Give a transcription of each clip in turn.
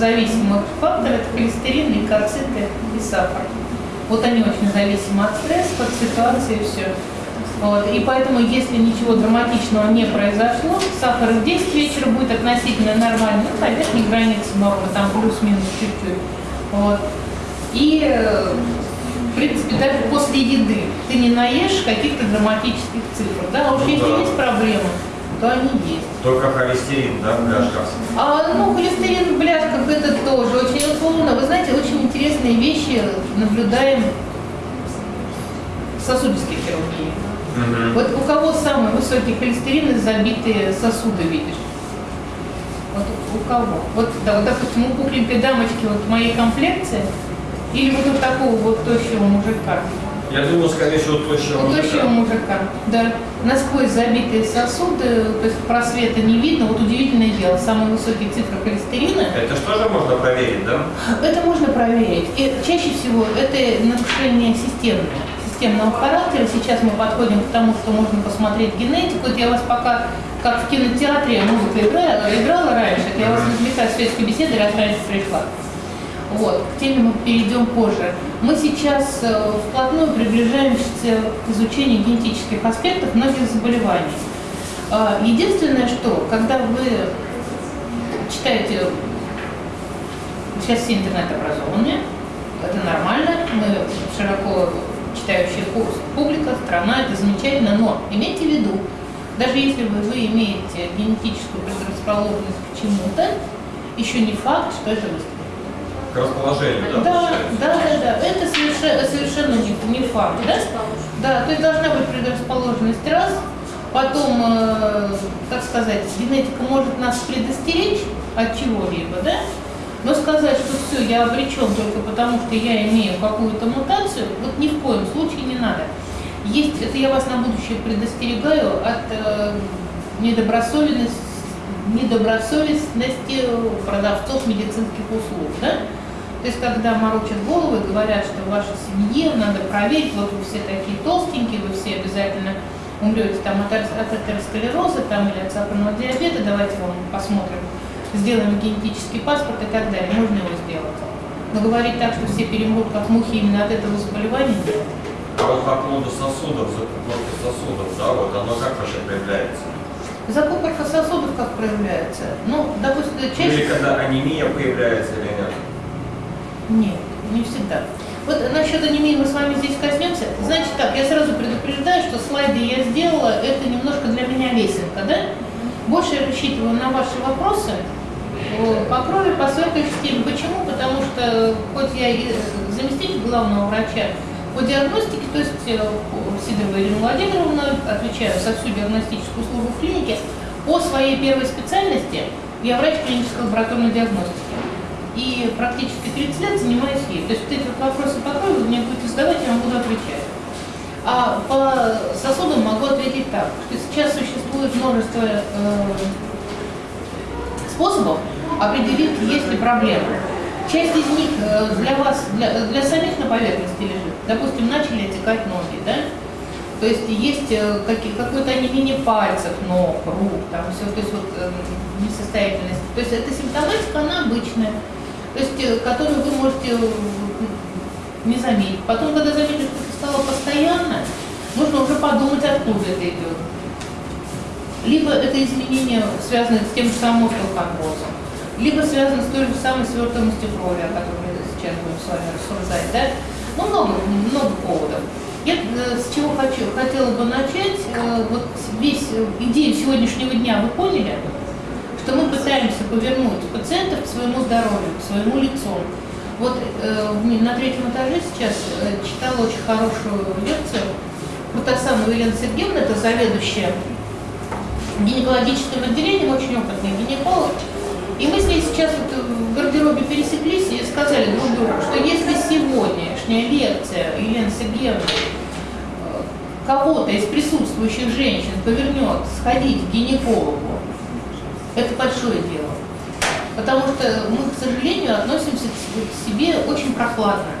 стрессозависимых факторы – это холестерин, лейкоциты и сахар. Вот они очень зависимы от стресса, от ситуации и все. Вот. И поэтому, если ничего драматичного не произошло, сахар в 10 вечера будет относительно нормальный, ну, на верхней границе нормы, там плюс-минус чуть-чуть. Вот. И, э, в принципе, даже после еды ты не наешь каких-то драматических цифр. Да? А уж Ну если есть проблемы, то они есть. Только холестерин, да, в бляшках. А, ну, холестерин в бляшках это тоже очень условно. Вы знаете, очень интересные вещи наблюдаем в сосудистой хирургии. Мгм. Вот у кого самый высокий холестерин и забитые сосуды видишь? Вот у кого? Вот, да, вот, допустим, у пухленькой дамочки вот моей комплекции или вот у такого вот тощего мужика? Я думаю, скорее всего, точно У тощего мужика, да. Насквозь забитые сосуды, то есть просвета не видно. Вот удивительное дело, самые высокие цифры холестерина Это что же можно проверить, да? это можно проверить. И чаще всего это нарушение системное, системного характера. Сейчас мы подходим к тому, что можно посмотреть генетику. Вот я вас пока, как в кинотеатре музыка играла, играла раньше, это я вас отвлекаю с светской беседы, раз раньше пришла. Вот, к теме мы перейдем позже. Мы сейчас э, вплотную приближаемся к изучению генетических аспектов многих заболеваний. А, Единственное, что, когда вы читаете Сейчас все интернет-образованные, это нормально, мы широко читающая пу- публика, страна, это замечательно, но имейте в виду, даже если вы, вы имеете генетическую предрасположенность к чему-то, еще не факт, что это выстрелит. К расположению, да? Да, да, да, да, это совершенно, совершенно не, не факт, да? Да, то есть должна быть предрасположенность раз, потом, э, как сказать, генетика может нас предостеречь от чего-либо, да? Но сказать, что все, я обречен только потому, что я имею какую-то мутацию, вот ни в коем случае не надо. Есть, это я вас на будущее предостерегаю от э, недобросовестности, недобросовестности продавцов медицинских услуг, да? То есть, когда морочат головы, говорят, что в вашей семье надо проверить, вот вы все такие толстенькие, вы все обязательно умрете там от, атеросклероза там, или от сахарного диабета, давайте вам посмотрим, сделаем генетический паспорт и так далее. Можно его сделать. Но говорить так, что все перемрут как мухи именно от этого заболевания, нет. А вот по поводу сосудов, закупорки сосудов, да, вот оно как вообще проявляется? Закупорка сосудов как проявляется? Ну, допустим, Или чаще... когда анемия появляется или нет? Нет, не всегда. Вот насчет анемии мы с вами здесь коснемся. Значит так, я сразу предупреждаю, что слайды я сделала, это немножко для меня лесенка, да? Больше я рассчитываю на ваши вопросы по крови, по светлой системе. Почему? Потому что, хоть я и заместитель главного врача по диагностике, то есть э, Сидорова Ирина Владимировна, отвечаю за всю диагностическую службу в клинике, по своей первой специальности я врач клинической лабораторной диагностики. И практически 30 лет занимаюсь ей. То есть вот эти вот вопросы по крови вы мне будете задавать, я вам буду отвечать. А по сосудам могу ответить так, что сейчас существует множество э, способов определить, есть ли проблема. Часть из них э, для вас, для, для самих на поверхности лежит. Допустим, начали отекать ноги, да? То есть есть э, какое-то онемение пальцев, ног, рук, там все, то есть вот э, несостоятельность. То есть эта симптоматика, она обычная, то есть э, которую вы можете не заметить. Потом, когда заметите, что это стало постоянно, нужно уже подумать, откуда это идет. Либо это изменение связано с тем же самым остеохондрозом, либо связано с той же самой свертываемостью крови, о которой мы сейчас будем с вами рассуждать, да? Ну, много, много поводов. Я э, с чего хочу, хотела бы начать, э, вот весь идею сегодняшнего дня вы поняли, что мы пытаемся повернуть пациентов к своему здоровью, к своему лицу. Вот э, на третьем этаже сейчас э, читала очень хорошую лекцию Кутасанова Елена Сергеевна, это заведующая гинекологическим отделением, очень опытный гинеколог. И мы с ней сейчас вот в гардеробе пересеклись и сказали друг другу, что если сегодняшняя лекция Елены Сергеевны э, кого-то из присутствующих женщин повернет сходить к гинекологу, это большое дело. Потому что мы, к сожалению, относимся к себе очень прохладно.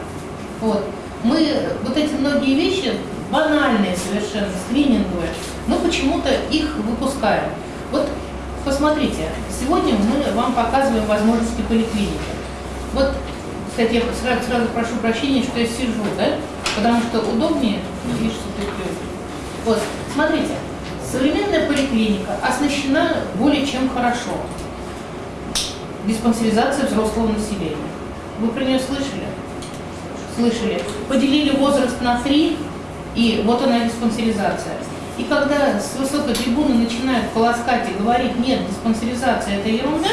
Вот. Мы вот эти многие вещи, банальные совершенно, скрининговые, мы почему-то их выпускаем. Вот посмотрите, сегодня мы вам показываем возможности поликлиники. Вот, кстати, я сразу, сразу прошу прощения, что я сижу, да? Потому что удобнее, видишь, что ты Вот, смотрите, современная поликлиника оснащена более чем хорошо. Диспансеризация взрослого населения. Вы про нее слышали? Слышали. Поделили возраст на три, и вот она диспансеризация. И когда с высокой трибуны начинают полоскать и говорить, нет, диспансеризация это ерунда,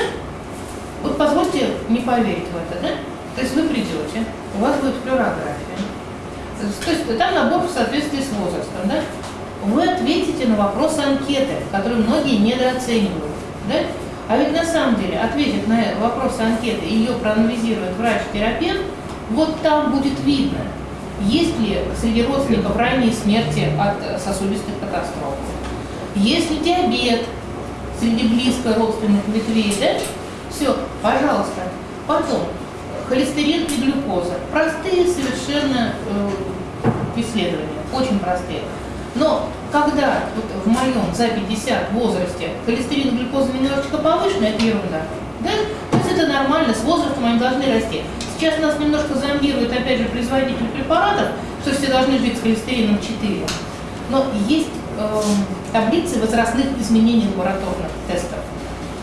вот позвольте не поверить в это, да? То есть вы придете, у вас будет флюорография. То есть там набор в соответствии с возрастом, да? Вы ответите на вопросы анкеты, которые многие недооценивают, да? А ведь на самом деле ответит на вопросы анкеты ее проанализирует врач-терапевт, вот там будет видно, есть ли среди родственников ранние смерти от сосудистых катастроф, есть ли диабет среди близко родственных ветвей, да? Все, пожалуйста. Потом, холестерин и глюкоза. Простые совершенно э, исследования, очень простые. Но когда вот в моем за 50 возрасте холестерин и глюкоза немножечко повышены, это ерунда. Да? То есть это нормально, с возрастом они должны расти. Сейчас нас немножко зомбирует, опять же, производитель препаратов, что все должны жить с холестерином 4. Но есть э, таблицы возрастных изменений лабораторных тестов.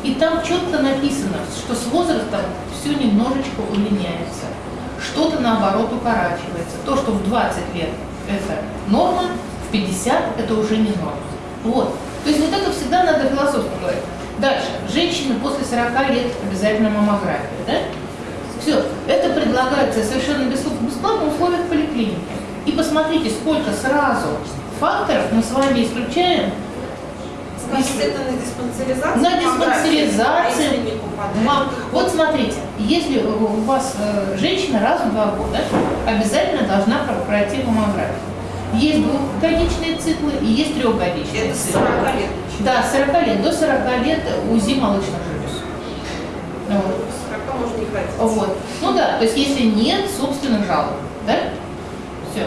И там четко написано, что с возрастом все немножечко удлиняется. Что-то наоборот укорачивается. То, что в 20 лет это норма, 50 это уже не норма. Вот. То есть вот это всегда надо философски говорить. Дальше. Женщины после 40 лет обязательно маммография. Да? Все. Это предлагается совершенно бесплатно в условиях поликлиники. И посмотрите, сколько сразу факторов мы с вами исключаем Значит, это на диспансеризацию? на диспансеризации. А то вот смотрите, если у вас э, женщина раз в два года обязательно должна про- пройти маммографию. Есть двухгодичные циклы и есть трехгодичные Это циклы. 40 лет. Да, с 40 лет. До 40 лет УЗИ молочных желез. Вот. С 40 можно не ходить. Вот. Ну да, то есть если нет собственных жалоб, да? Все.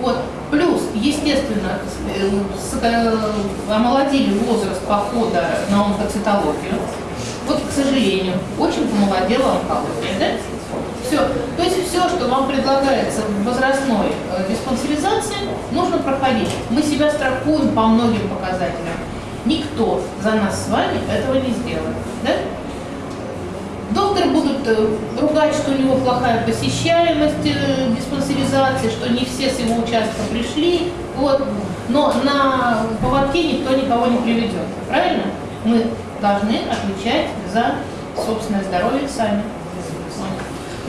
Вот. Плюс, естественно, э, э, омолодили возраст похода на онкоцитологию. Вот, к сожалению, очень помолодела онкология, да? Все. То есть все, что вам предлагается в возрастной э, диспансеризации, нужно проходить. Мы себя страхуем по многим показателям. Никто за нас с вами этого не сделает. Да? Доктор будут э, ругать, что у него плохая посещаемость э, диспансеризации, что не все с его участка пришли. Вот. Но на поводке никто никого не приведет. Правильно? Мы должны отвечать за собственное здоровье сами.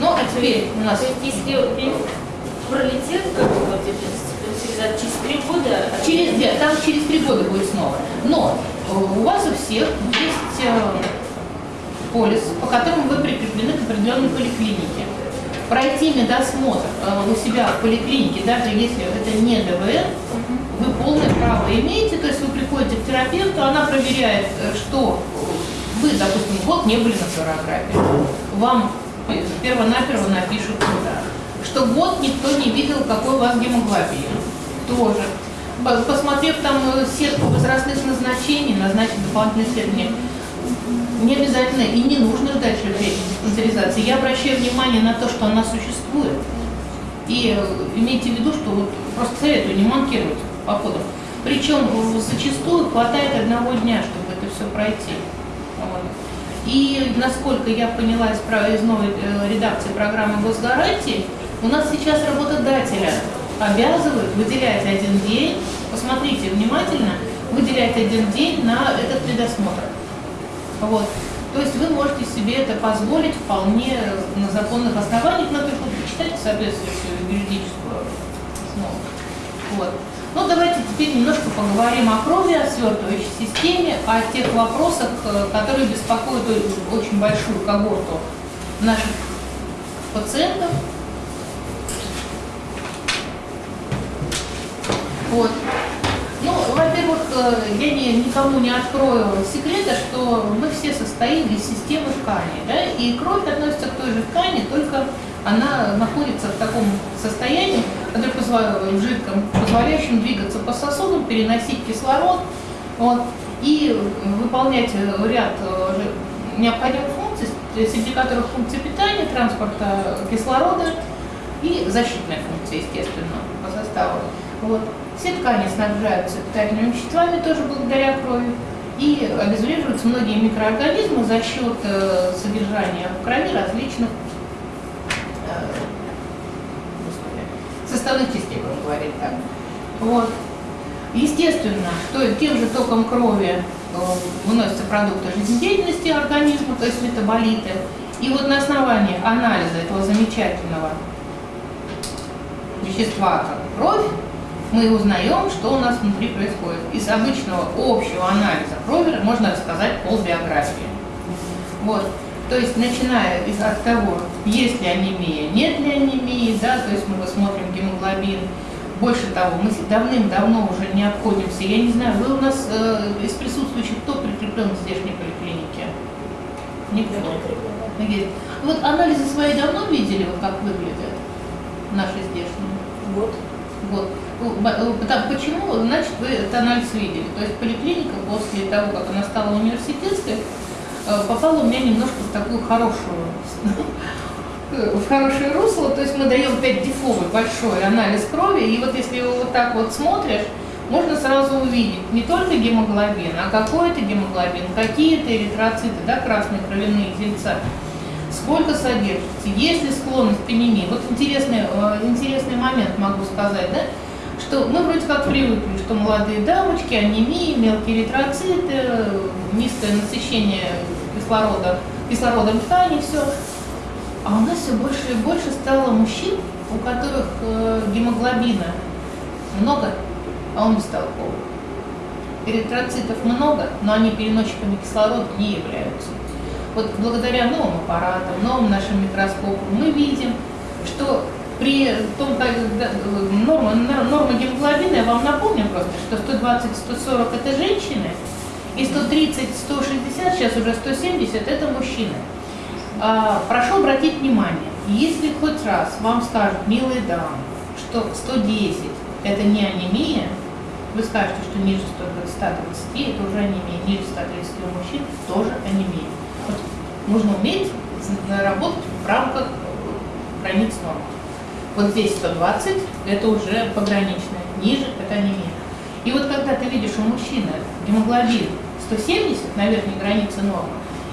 Вот. Ну, а теперь у нас То есть, если пролетит, как бы, вот диспансеризация, через три года... через, нет, там через три года будет снова. Но э, у вас у всех есть э, полис, по которому вы прикреплены к определенной поликлинике. Пройти медосмотр э, у себя в поликлинике, даже если это не ДВР, вы полное право имеете, то есть вы приходите к терапевту, она проверяет, что вы, допустим, год не были на флюорографии. Вам перво-наперво напишут туда. Что год никто не видел, какой у вас гемоглобин. Тоже. По- Посмотрев там э, сетку возрастных назначений, назначить дополнительные исследования. Не обязательно и не нужно ждать диспансеризации. Я обращаю внимание на то, что она существует. И э, имейте в виду, что вот просто советую не манкировать походом. Причем э, зачастую хватает одного дня, чтобы это все пройти. И насколько я поняла из, из новой э, редакции программы госгарантии, у нас сейчас работодателя обязывают выделять один день, посмотрите внимательно, выделять один день на этот медосмотр. Вот. То есть вы можете себе это позволить вполне на законных основаниях, но только почитайте соответствующую юридическую основу. Вот. Ну, давайте теперь немножко поговорим о крови, о свертывающей системе, о тех вопросах, э, которые беспокоят очень большую когорту наших пациентов. Вот. Ну, во-первых, э, я не, никому не открою секрета, что мы все состоим из системы тканей, да, и кровь относится к той же ткани, только она находится в таком состоянии, которое в жидком, позволяющем двигаться по сосудам, переносить кислород, Вот. И выполнять э, ряд э, необходимых функций, среди которых функции питания, транспорта кислорода и защитная функция, естественно, по составу. Вот. Все ткани снабжаются питательными веществами тоже благодаря крови. И обезвреживаются многие микроорганизмы за счет э, содержания в крови различных э, составных частей, будем говорить так. Вот. Естественно, что тем же током крови э, выносятся продукты жизнедеятельности организма, то есть метаболиты. И вот на основании анализа этого замечательного вещества, как кровь, мы узнаем, что у нас внутри происходит. Из обычного общего анализа крови можно рассказать полбиографии. Вот. То есть, начиная из, от того, есть ли анемия, нет ли анемии, да, то есть мы посмотрим гемоглобин. Больше того, мы давным-давно уже не обходимся. Я не знаю, вы у нас э, из присутствующих кто прикреплен в здешней поликлинике? Никто. Есть. Вот анализы свои давно видели, вот как выглядят наши здешние? Вот. Вот. Потому, почему? Значит, вы этот анализ видели. То есть поликлиника после того, как она стала университетской, э, попала у меня немножко в такую хорошую, в хорошее русло. То есть мы даем 5-дефовый большой анализ крови, и вот если его вот так вот смотришь, можно сразу увидеть не только гемоглобин, а какой это гемоглобин, какие-то эритроциты, да, красные кровяные тельца, сколько содержится, есть ли склонность к анемии. Вот интересный, э, интересный момент могу сказать, да, что мы вроде как привыкли, что молодые дамочки, анемии, мелкие эритроциты, низкое насыщение кислорода, кислородом ткани, все. А у нас все больше и больше стало мужчин, у которых э, гемоглобина много, а он бестолковый. Эритроцитов много, но они переносчиками кислорода не являются. Вот благодаря новым аппаратам, новым нашим микроскопам мы видим, что при том, как норма, норма гемоглобина, я вам напомню просто, что 120-140 это женщины, и 130-160, сейчас уже 170 это мужчины. А, прошу обратить внимание, если хоть раз вам скажут, милые дамы, что 110 это не анемия, вы скажете, что ниже 120 это уже анемия, ниже 130 у мужчин тоже анемия. Вот нужно уметь работать в рамках границ нормы. Вот здесь 120, это уже пограничное, ниже это анемия. И вот когда ты видишь у мужчины гемоглобин 170 на верхней границе нормы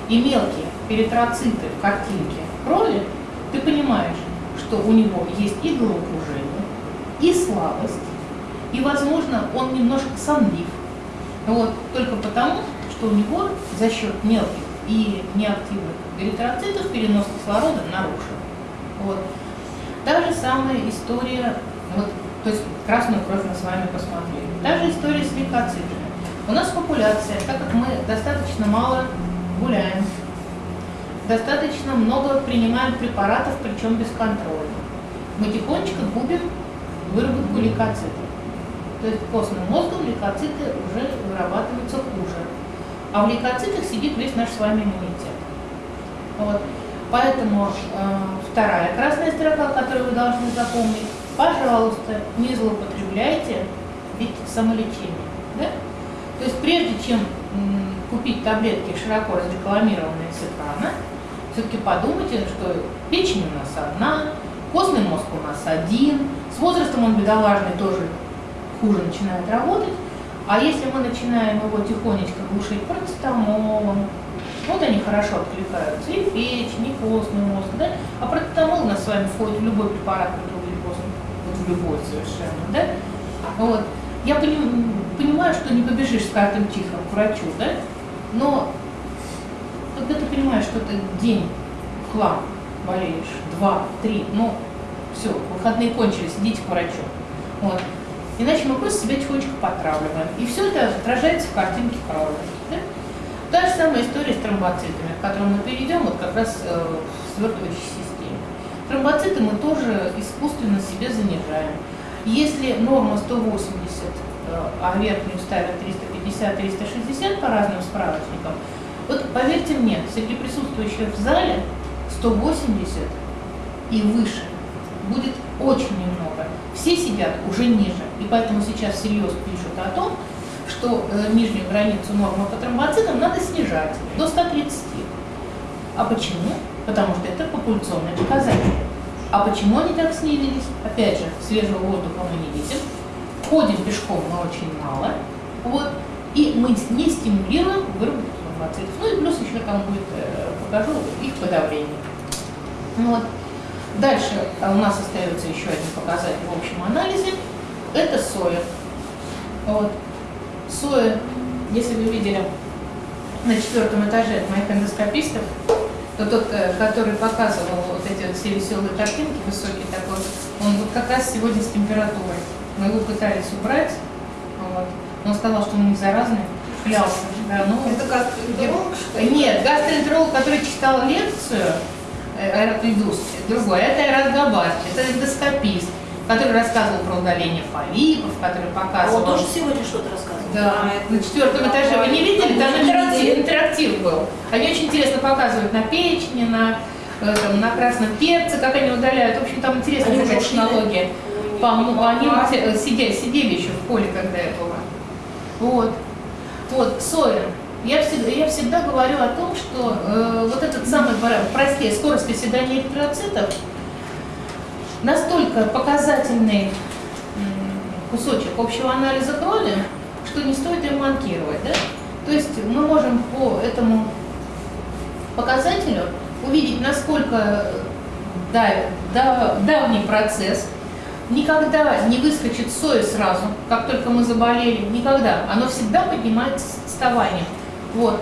и мелкие перитроциты в картинке крови, ты понимаешь, что у него есть и головокружение, и слабость, и, возможно, он немножко сонлив. Вот, только потому, что у него за счет мелких и неактивных эритроцитов перенос кислорода нарушен. Вот. Та же самая история, вот, то есть красную кровь мы с вами посмотрели. Та же история с лейкоцитами. У нас популяция, так как мы достаточно мало гуляем, достаточно много принимаем препаратов, причем бесконтрольно, мы тихонечко губим выработку лейкоцитов. То есть костным мозгом лейкоциты уже вырабатываются хуже. А в лейкоцитах сидит весь наш с вами иммунитет. Вот. Поэтому э, вторая красная строка, которую вы должны запомнить, пожалуйста, не злоупотребляйте ведь самолечение. Да? То есть прежде чем купить таблетки, широко разрекламированные с экрана, все-таки подумайте, что печень у нас одна, костный мозг у нас один, с возрастом он бедолажный тоже хуже начинает работать, а если мы начинаем его тихонечко глушить парацетамолом, вот они хорошо откликаются, и печень, и костный мозг, да? А протетамол у нас с вами входит в любой препарат противоглюкозный, вот в любой совершенно, да? Вот. Я поним, понимаю, что не побежишь с каждым тихо к врачу, да? Но когда ты понимаешь, что ты день хлам болеешь, два, три, ну, все, выходные кончились, идите к врачу. Вот. Иначе мы просто себя тихонечко потравливаем. И все это отражается в картинке крови. Да? Та же самая история с тромбоцитами, к которым мы перейдем вот как раз э, в свертывающей системе. Тромбоциты мы тоже искусственно себе занижаем. Если норма 180, э, а верхнюю ставят 350-360 по разным справочникам, вот поверьте мне, среди присутствующих в зале 180 и выше будет очень немного. Все сидят уже ниже, и поэтому сейчас всерьез пишут о том, что э, нижнюю границу нормы по тромбоцитам надо снижать до 130. А почему? Потому что это популяционный показатель. А почему они так снизились? Опять же, свежего воздуха мы не видим. Ходим пешком мы очень мало. Вот. И мы не стимулируем выработку тромбоцитов. Ну и плюс еще там будет, э, покажу, их подавление. Вот. Дальше а у нас остается еще один показатель в общем анализе. Это соя. Вот. Соя, если вы видели на четвертом этаже от моих эндоскопистов, то тот, э, который показывал вот эти вот все веселые картинки, высокий такой, он вот как раз сегодня с температурой. Мы его пытались убрать, вот. он сказал, что он не заразный, клялся. Да, ну, Это гастроэнтеролог, что ли? нет, гастроэнтеролог, который читал лекцию, э, Айрат Идус, другой, это Айрат Габар, это эндоскопист, который рассказывал про удаление полипов, который показывал... он тоже сегодня что-то рассказывал. Да, на четвертом этаже вы не видели, там интерактив, интерактив был. Они очень интересно показывают на печени, на, э, там, на красном перце, как они удаляют. В общем, там интересная такая технология. По-моему, они э, сидели, сидели еще в поле, когда я была. Вот. Вот, соя. Я всегда, я всегда говорю о том, что э, вот этот самый, прости, скорость оседания эритроцитов настолько показательный кусочек общего анализа крови, что не стоит им манкировать. Да? То есть мы можем по этому показателю увидеть, насколько да- давний процесс, никогда не выскочит соя сразу, как только мы заболели, никогда. Оно всегда поднимается с отставанием. Вот.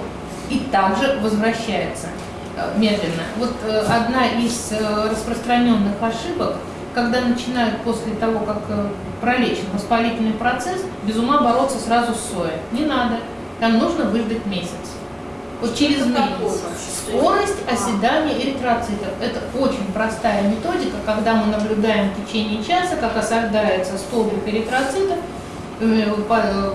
И также возвращается э, медленно. Вот э, одна из э, распространенных ошибок, когда начинают после того, как э, пролечен воспалительный процесс, без ума бороться сразу с соей. Не надо. Там нужно выждать месяц. Вот через месяц. Скорость А. оседания эритроцитов. Это очень простая методика, когда мы наблюдаем в течение часа, как осаждается столбик эритроцитов э, э,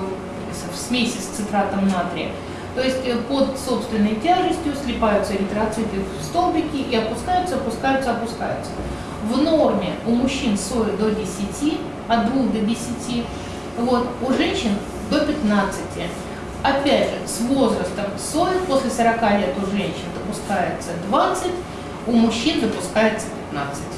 в смеси с цитратом натрия. То есть э, под собственной тяжестью слипаются эритроциты в столбики и опускаются, опускаются, опускаются. В норме у мужчин сои до 10, от 2 до 10, вот, у женщин до 15. Опять же, с возрастом сои после 40 лет у женщин допускается 20, у мужчин допускается 15. То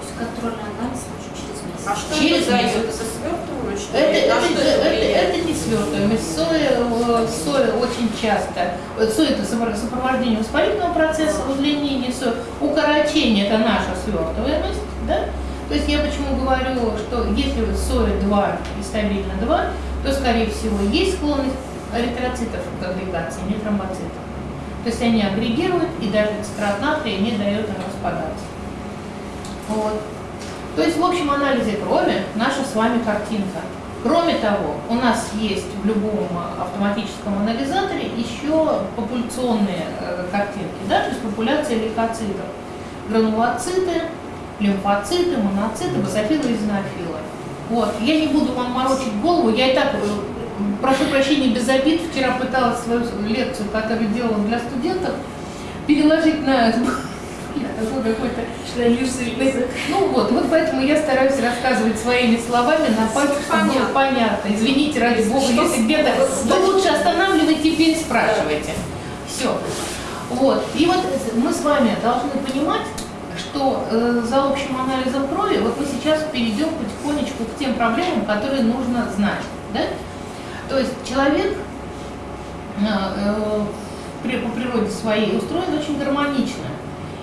есть контрольный анализ через месяц. А что Через это дает? месяц. Это свертывание, что Это, это, На что это, влияет? это не свертываемость. Соя, э, соя очень часто, соя это сопро- сопровождение воспалительного процесса, удлинение сои, укорочение это наша свертываемость, да? То есть я почему говорю, что если соя 2 и стабильно 2, то скорее всего есть склонность эритроцитов к агрегации, не тромбоцитов. То есть они агрегируют, и даже цитрат натрия не дает им распадаться. Вот. То есть в общем анализе крови наша с вами картинка. Кроме того, у нас есть в любом а, автоматическом анализаторе еще популяционные э, картинки, да, то есть популяция лейкоцитов. Гранулоциты, лимфоциты, моноциты, базофилы и зенофилы. Вот. Я не буду вам морочить голову, я и так, э, прошу прощения, без обид, вчера пыталась свою лекцию, которую делала для студентов, переложить на такой какой-то Шляльюшный язык. ну вот, вот поэтому я стараюсь рассказывать своими словами на пальцах, чтобы было Понятно. Извините, ради бога, Что если где-то, с- то лучше останавливайте, теперь спрашивайте. Все. Вот. И вот мы с вами должны понимать, что э, за общим анализом крови, вот мы сейчас перейдем потихонечку к тем проблемам, которые нужно знать. Да? То есть человек э, э, при- по природе своей устроен очень гармонично.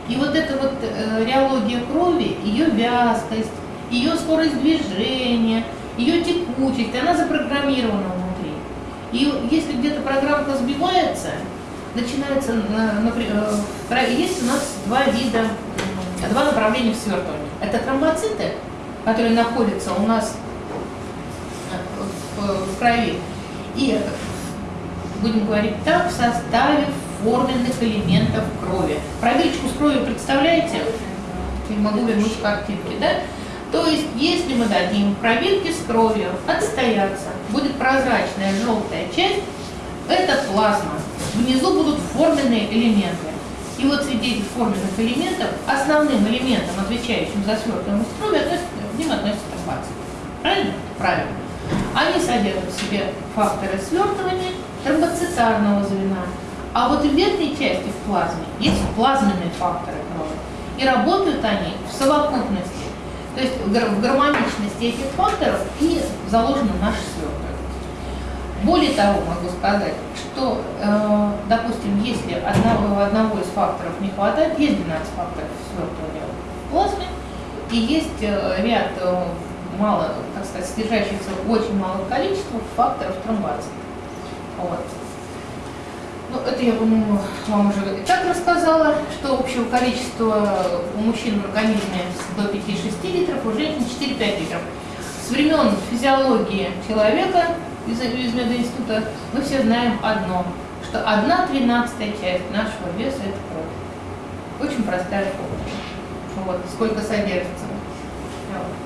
И вот эта вот э, реология крови, ее вязкость, ее скорость движения, ее текучесть, она запрограммирована внутри. И если где-то программка сбивается, начинается, э, напри- э, есть у нас два вида, м, два направления в свертывании. Это тромбоциты, которые находятся у нас э, в крови, и, будем говорить так, в составе форменных элементов крови. Проверочку с кровью представляете? Не могу вернуть картинки, да? То есть, если мы дадим пробирки с кровью отстояться, будет прозрачная желтая часть, это плазма. Внизу будут форменные элементы. И вот среди этих форменных элементов основным элементом, отвечающим за свертываемость крови, относится, к ним относится тромбоцит. Правильно? Правильно. Они содержат в себе факторы свертывания тромбоцитарного звена. А вот в верхней части в плазме есть плазменные факторы крови. И работают они в совокупности. То есть в гар- в гармоничности этих факторов и заложено наше свертывание. Более того, могу сказать, что, э, допустим, если одного, одного из факторов не хватает, есть 12 факторов свертывания в плазме, и есть э, ряд э, мало, так сказать, содержащихся очень малом количестве факторов тромбоцитов. Вот. Ну, это я, по-моему, вам уже и так рассказала, что общего количества у мужчин в организме до 5-6 литров, у женщин 4-5 литров. С времен физиологии человека из, из мединститута мы все знаем одно, что одна тринадцатая часть нашего веса – это кровь. Очень простая формула. Вот, сколько содержится. Вот.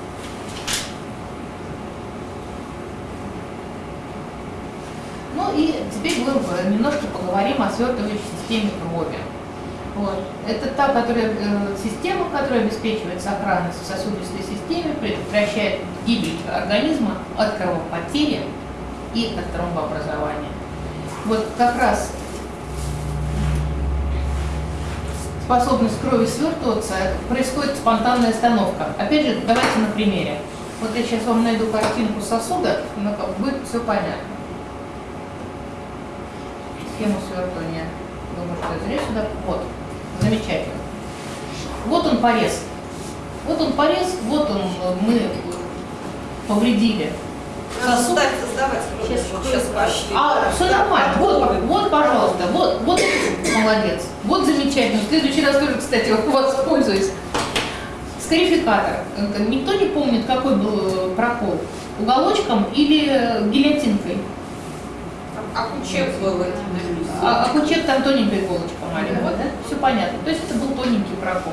Ну и теперь мы э, немножко поговорим о свертывающей системе крови. Вот. Это та которая, э, система, которая обеспечивает сохранность в сосудистой системе, предотвращает гибель организма от кровопотери и от тромбообразования. Вот как раз способность крови свертываться происходит спонтанная остановка. Опять же, давайте на примере. Вот я сейчас вам найду картинку сосуда, как будет все понятно. Схему свертывания. Думаю, что я зря сюда. Вот. Замечательно. Вот он порез. Вот он порез, вот он э, мы повредили сосуд. Сейчас, Сейчас пошли. А, все нормально. Вот, вот, пожалуйста, вот, вот молодец. Вот замечательно. В следующий раз тоже, кстати, воспользуюсь. Скарификатор. Э, Никто не помнит, какой был э, прокол? Уголочком или гильотинкой? А кучек был этим. А, а кучек там тоненькая иголочка маленькая, да? Все понятно. То есть это был тоненький прокол.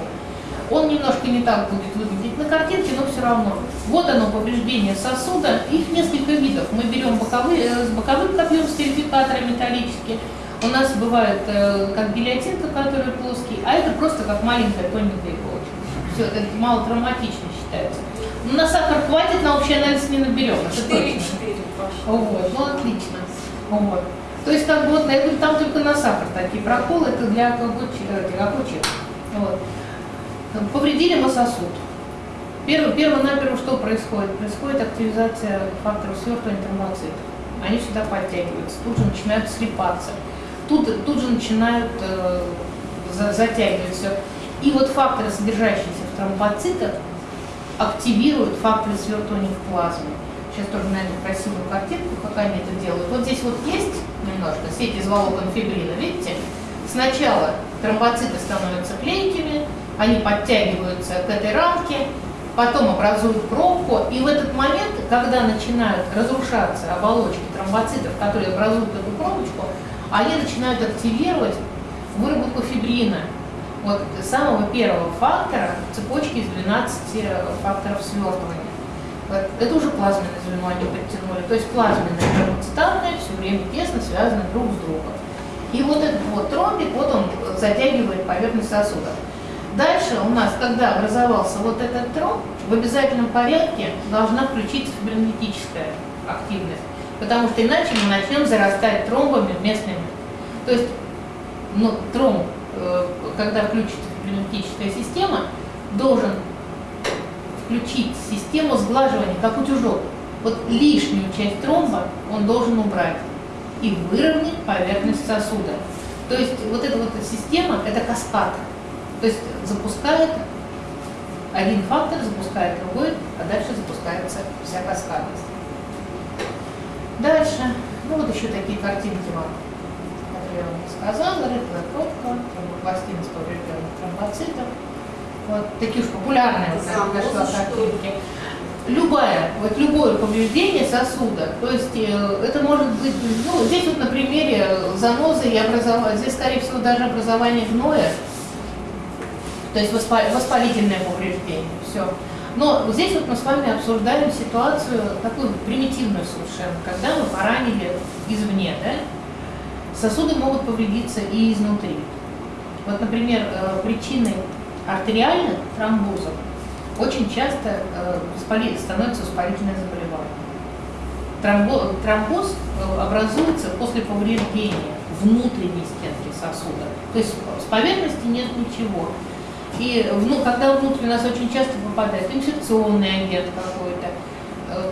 Он немножко не так будет выглядеть на картинке, но все равно. Вот оно, повреждение сосуда. Их несколько видов. Мы берем боковые, э, с боковым копьем стерификатора металлические. У нас бывает э, как гильотинка, который плоский, а это просто как маленькая тоненькая иголочка. Все, это мало травматично считается. Но на сахар хватит, на общий анализ не наберем. Это Четыре, точно. четыре пошли. Вот, ну отлично. Вот. То есть бы вот, я говорю, там только на сахар такие проколы, это для окучек. Вот. Повредили мы сосуд. Перво, перво-наперво что происходит? Происходит активизация факторов свертывания тромбоцитов. Они сюда подтягиваются, тут же начинают слипаться, тут, тут же начинают э, за- затягивать все. И вот факторы, содержащиеся в тромбоцитах, активируют факторы свертывания в плазме. Сейчас тоже найду красивую картинку, как они это делают. Вот здесь вот есть немножко сеть из волокон фибрина, видите? Сначала тромбоциты становятся клейкими, они подтягиваются к этой рамке, потом образуют пробку, и в этот момент, когда начинают разрушаться оболочки тромбоцитов, которые образуют эту пробочку, они начинают активировать выработку фибрина, вот самого первого фактора цепочки из 12 факторов свертывания. Вот Это уже плазменное звено они подтянули. То есть плазменное и все время тесно связаны друг с другом. И вот этот вот тромбик, вот он затягивает поверхность сосуда. Дальше у нас, когда образовался вот этот тромб, в обязательном порядке должна включиться фибринолитическая активность, потому что иначе мы начнем зарастать тромбами местными. То есть ну, тромб, э, когда включится фибринолитическая система, должен включить систему сглаживания, как утюжок. Вот лишнюю часть тромба он должен убрать и выровнять поверхность сосуда. То есть вот эта вот система, это каскад. То есть запускает один фактор, запускает другой, а дальше запускается вся каскадность. Дальше, ну вот еще такие картинки вам, которые я вам сказала, рыхлая пробка, тромбопластина с поврежденных тромбоцитов. Вот такие уж популярные вот я нашла картинки. Любая, вот любое повреждение сосуда, то есть э, это может быть, ну, здесь вот на примере занозы и образования, здесь, скорее всего, даже образование гноя, то есть воспа- воспалительное повреждение, все. Но здесь вот мы с вами обсуждаем ситуацию такую примитивную совершенно, когда мы поранили извне, да? Сосуды могут повредиться и изнутри. Вот, например, э, причиной артериальных тромбозов очень часто э, воспали- становится воспалительное заболевание. Тромбо- Тромбоз э, образуется после повреждения внутренней стенки сосуда. То есть с поверхности нет ничего. И вну- когда внутрь у нас очень часто попадает инфекционный агент какой-то, э,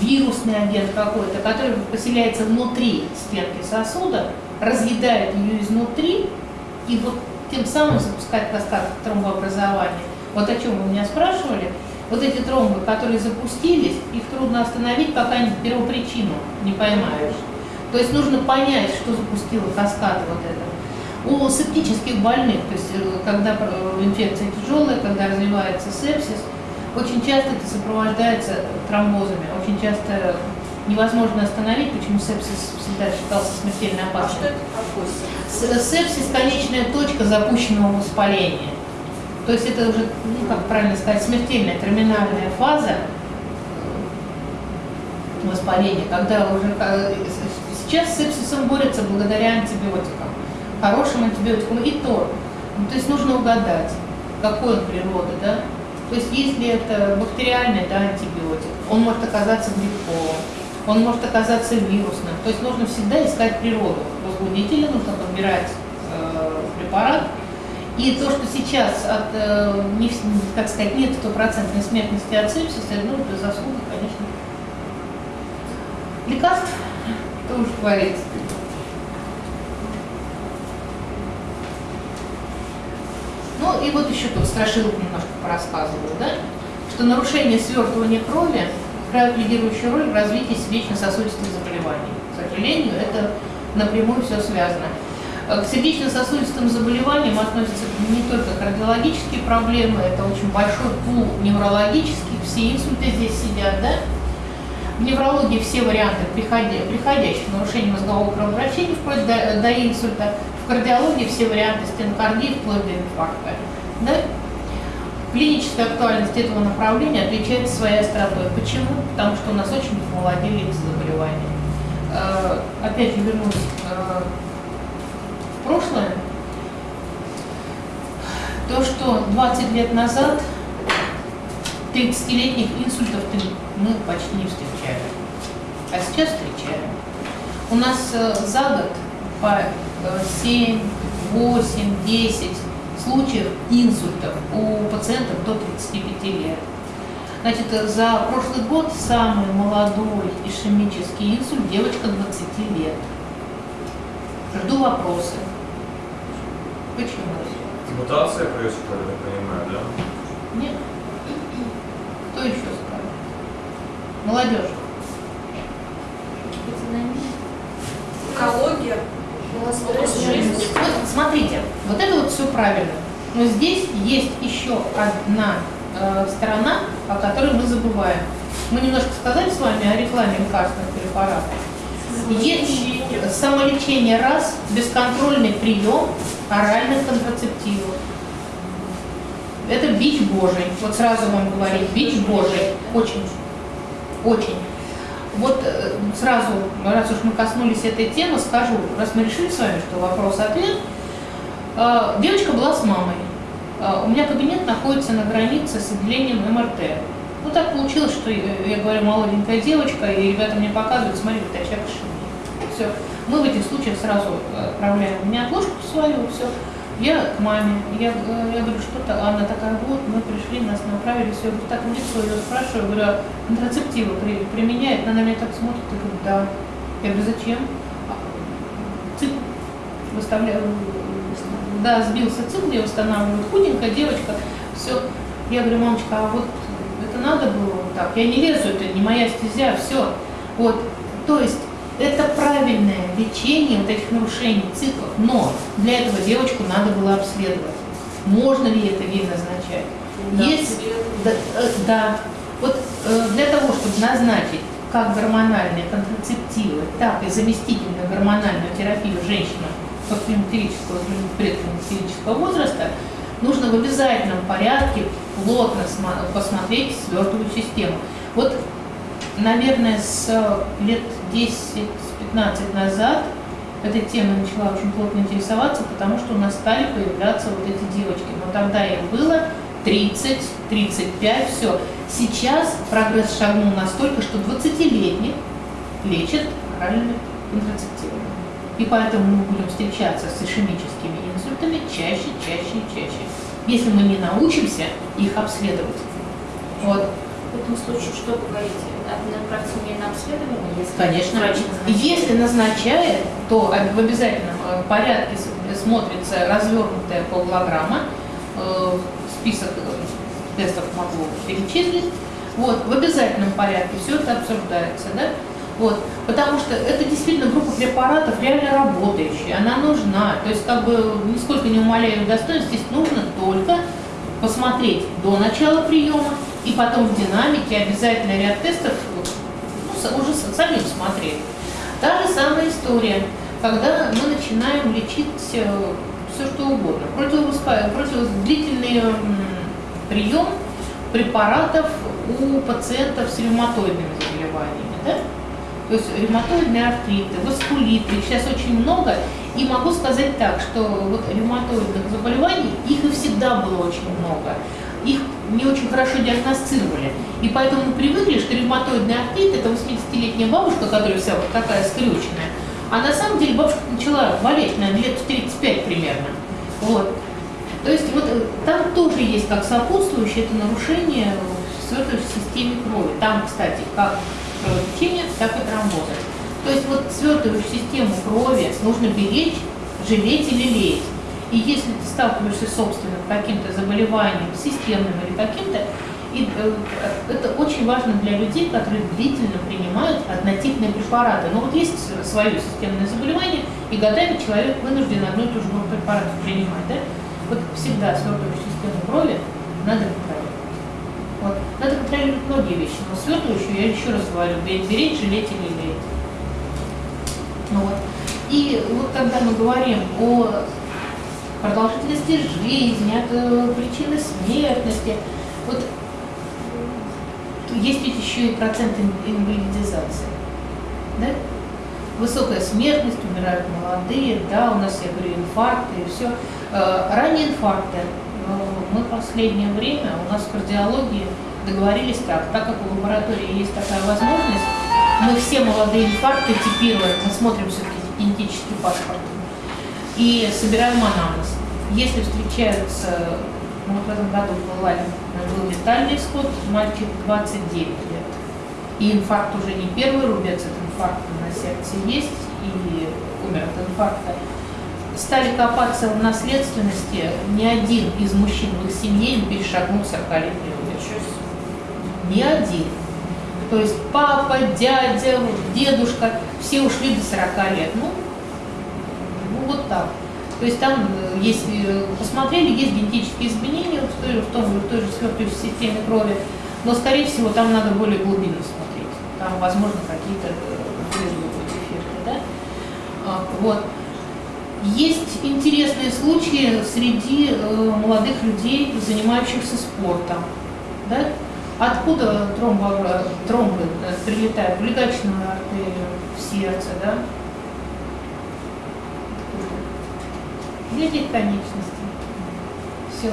вирусный агент какой-то, который поселяется внутри стенки сосуда, разъедает ее изнутри и вот тем самым запускает каскад тромбообразования. Вот о чем вы меня спрашивали. Вот эти тромбы, которые запустились, их трудно остановить, пока первопричину не поймаешь. То есть нужно понять, что запустило каскад вот это. У септических больных, то есть э, когда э, инфекция тяжелая, когда развивается сепсис, очень часто это сопровождается тромбозами, очень часто невозможно остановить, почему сепсис всегда считался смертельно А опасным. что это Сепсис – конечная точка запущенного воспаления. То есть это уже, ну, как правильно сказать, смертельная терминальная фаза воспаления, когда уже э, сейчас с сепсисом борются благодаря антибиотикам, хорошим антибиотикам и то. Ну, то есть нужно угадать, какой он природы, да. То есть если это бактериальный да, антибиотик, он может оказаться грибковым, он может оказаться вирусным. То есть нужно всегда искать природу возбудителя, нужно подбирать э, препарат. И то, что сейчас от, э, не, как сказать, нет стопроцентной смертности от сепсиса, ну, это заслуга, конечно, лекарств, что уж говорить. Ну и вот еще тут страшилок немножко порассказываю, да, что нарушение свертывания крови играют лидирующую роль в развитии сердечно-сосудистых заболеваний. К сожалению, это напрямую все связано. Э, К сердечно-сосудистым заболеваниям относятся не только кардиологические проблемы, это очень большой пул неврологических, все инсульты здесь сидят, да? В неврологии все варианты приходя- приходящих нарушений мозгового кровообращения вплоть до, до инсульта. В кардиологии все варианты стенокардии вплоть до инфаркта. Да? Клиническая актуальность этого направления отличается своей остротой. Почему? Потому что у нас очень помолодели эти заболевания. Э, Опять же вернусь э, в прошлое. То, что 20 лет назад 30-летних инсультов мы почти не встречали. А сейчас встречаем. У нас э, за год по э, 7, 8, 10 случаев инсультов у пациентов до 35 лет. Значит, за прошлый год самый молодой ишемический инсульт девочка 20 лет. Жду вопросы. Почему? Мутация происходит, я понимаю, да? Нет. Кто еще скажет? Молодежь. Экология. Вот смотрите, вот это вот все правильно. Но здесь есть еще одна э, сторона, о которой мы забываем. Мы немножко сказали с вами о рекламе лекарственных препаратов. Есть самолечение раз, бесконтрольный прием оральных контрацептивов. Это бич Божий. Вот сразу вам говорить, бич Божий. Очень, очень. Вот э, сразу, раз уж мы коснулись этой темы, скажу, раз мы решили с вами, что вопрос-ответ. Э, Девочка была с мамой. Э, У меня кабинет находится на границе с отделением МРТ. Ну так получилось, что я говорю, молоденькая девочка, и ребята мне показывают, смотри, вот очаг Все. Мы в этих случаях сразу отправляем мне отложку свою, все. Я к маме, я, э, я говорю, что-то, она такая, вот, мы пришли, нас направили, все, так в лицо ее спрашиваю, говорю, а контрацептивы при- применяет? Она на меня так смотрит и говорит, да. Я говорю, зачем? «А, Цикл выставляю, да, сбился цикл, я восстанавливаю, худенькая девочка, все. Я говорю, мамочка, а вот это надо было вот так? Я не лезу, это не моя стезя, все. Вот, то есть это правильное лечение вот этих нарушений циклов, но для этого девочку надо было обследовать. Можно ли это ей назначать? Есть, да, э, да. Вот э, для того, чтобы назначить как гормональные контрацептивы, так и заместительную гормональную терапию женщинам климактерического предклимактерического возраста, нужно в обязательном порядке плотно посмотреть свертывую систему. Вот, наверное, с лет 10-15 назад этой темой начала очень плотно интересоваться, потому что у нас стали появляться вот эти девочки. Но тогда им было 30, 35, все. Сейчас прогресс шагнул настолько, что 20-летних лечат оральными контрацептивами. И поэтому мы будем встречаться с ишемическими инсультами чаще, чаще и чаще, если мы не научимся их обследовать. Вот. В этом случае что вы говорите? Направьте меня на обследование, если Конечно. врач назначает? Если назначает, то в обязательном э, порядке смотрится развернутая полгограмма, э, список э, тестов могу перечислить. Вот, в обязательном порядке все это обсуждается, да? Вот, потому что это действительно группа препаратов реально работающая, она нужна. То есть, как бы, нисколько не умаляя ее достоинств, здесь нужно только посмотреть до начала приема и потом в динамике обязательно ряд тестов ну, уже с- самим смотреть. Та же самая история, когда мы начинаем лечить все что угодно. Противовоспа- против- длительный м, прием препаратов у пациентов с ревматоидными заболеваниями. Да? То есть ревматоидные артриты, васкулиты, их сейчас очень много. И могу сказать так, что вот ревматоидных заболеваний, их и всегда было очень много. Их не очень хорошо диагностировали. И поэтому мы привыкли, что ревматоидный артрит – это 80-летняя бабушка, которая вся вот такая скрюченная. А на самом деле бабушка начала болеть, наверное, лет в 35 примерно. Вот. То есть вот э, там тоже есть как сопутствующее это нарушение в системе крови. Там, кстати, как кровотечение, так и тромбозы. То есть вот свертывающую систему крови нужно беречь, жалеть или леять. И если ты сталкиваешься с собственным каким-то заболеванием, системным или каким-то, э, это очень важно для людей, которые длительно принимают однотипные препараты. Но вот есть свое системное заболевание, и годами человек вынужден одну и ту же группу препаратов принимать. Да? Вот всегда свертывающую систему крови надо контролировать. Вот. Надо контролировать многие вещи, но свертывающую, я еще раз говорю, беречь, беречь, жалеть или лелеять. Ну вот. И вот когда мы говорим о продолжительности жизни, от э, причины смертности, вот есть ведь еще и процент ин- инвалидизации. Да? Высокая смертность, умирают молодые, да, у нас, я говорю, инфаркты и все. Ранние инфаркты. э, Мы в последнее время, у нас в кардиологии договорились так, так как в лаборатории есть такая возможность, мы все молодые инфаркты типируем, мы смотрим все-таки генетический паспорт и собираем анамнез. Если встречаются, ну в этом году был, был летальный исход, мальчик 29 лет, и инфаркт уже не первый рубец, это инфаркт на сердце есть, и умер от инфаркта. Стали копаться в наследственности, ни один из мужчин в их семье не перешагнул 40-летний рубеж. Ни один. То есть папа, дядя, дедушка, все ушли до 40 лет. Ну вот так. То есть там, э, если посмотрели, есть генетические изменения в той, в том, в той же свертывающей системе крови, но, скорее всего, там надо более глубинно смотреть. Там, возможно, какие-то э, дефекты. Да? А, Вот. Есть интересные случаи среди э, молодых людей, занимающихся спортом. Да? Откуда тромбы, тромбы э, прилетают? В легочную артерию, в сердце, да? Для этих конечностей. Все.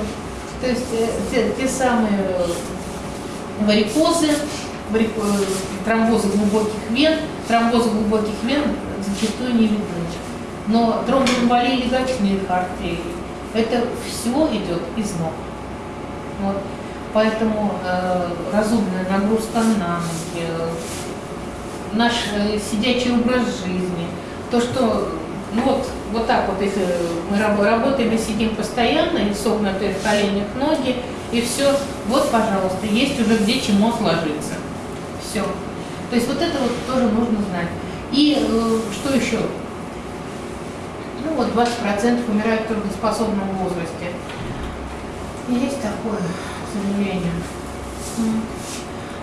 То есть э, те, те самые э, варикозы, варико- э, тромбозы глубоких вен, тромбозы глубоких вен зачастую не видны. Но тромбоэмболии легочных артерий, это все идет из ног. Вот. Поэтому э, разумная нагрузка на ноги, наш э, сидячий образ жизни, то, что ну вот, вот так вот, если мы раб- работаем и сидим постоянно, и согнутые в коленях ноги, и все, вот, пожалуйста, есть уже где чему отложиться. Все. То есть вот это вот тоже нужно знать. И э, что еще? Ну вот 20% умирают в трудоспособном возрасте. Есть такое, к сожалению.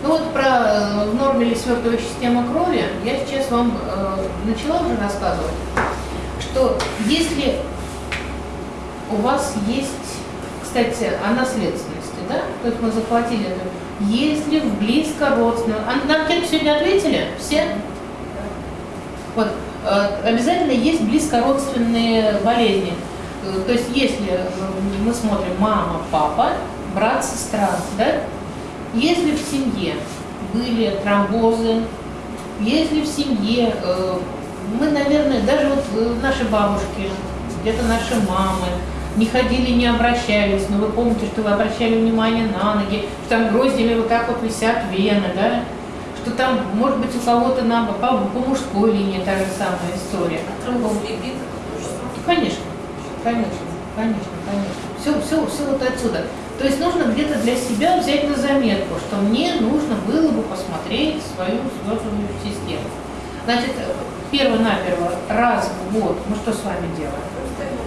Ну вот про э, в норме ли свертывающая система крови я сейчас вам э, начала уже рассказывать, что если у вас есть, кстати, о наследственности, да, то есть мы захватили это, если в близко родственном, а нам кем сегодня ответили? Все? Вот, э, обязательно есть близкородственные болезни. Э, То есть если э, мы смотрим мама, папа, брат, сестра, да? Если в семье были тромбозы, Если в семье, мы, наверное, даже вот э, наши бабушки, где-то наши мамы, не ходили, не обращались, но вы помните, что вы обращали внимание на ноги, что там гроздями вот так вот висят вены, да, что там, может быть, у кого-то на, по, по мужской линии та же самая история. А. Конечно, конечно, конечно, конечно. Все, все, все вот отсюда. То есть нужно где-то для себя взять на заметку, что мне нужно было бы посмотреть свою свертывающую систему. Значит, перво-наперво, раз в год мы что с вами делаем?